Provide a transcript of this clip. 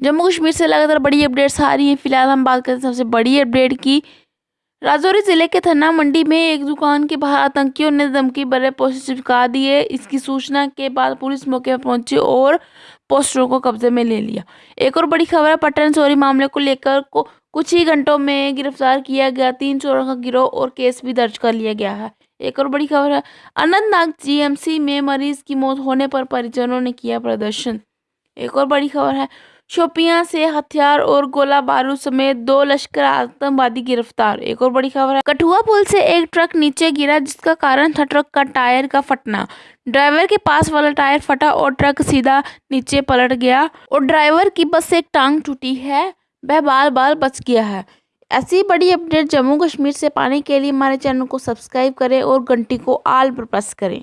जम्मू कश्मीर से लगातार बड़ी अपडेट्स आ रही हैं। फ़िलहाल हम बात करते हैं सबसे बड़ी अपडेट की। राजौरी ज़िले के थन्ना मंडी में एक दुकान के बाहर आतंकियों ने धमकी भरे पोस्टर चिपका दिए। इसकी सूचना के बाद पुलिस मौके पर पहुँची और पोस्टरों को कब्जे में ले लिया। एक और बड़ी खबर है पटन चोरी मामले को लेकर को कुछ ही घंटों में गिरफ़्तार किया गया। तीन चोरों का गिरोह और केस भी दर्ज कर लिया गया है। एक और बड़ी खबर है, अनंतनाग जीएमसी में मरीज़ की मौत होने पर परिजनों ने किया प्रदर्शन। एक और बड़ी खबर है शोपियाँ से हथियार और गोला बारूद समेत दो लश्कर आतंकवादी गिरफ़्तार। एक और बड़ी खबर है। कठुआ पुल से एक ट्रक नीचे गिरा, जिसका कारण था ट्रक का टायर का फटना। ड्राइवर के पास वाला टायर फटा और ट्रक सीधा नीचे पलट गया और ड्राइवर की बस से एक टांग टूटी है। वह बाल बाल बच गया है। ऐसी बड़ी अपडेट जम्मू कश्मीर से। पाने के लिए हमारे चैनल को सब्सक्राइब करें और घंटी को आल पर प्रेस करें।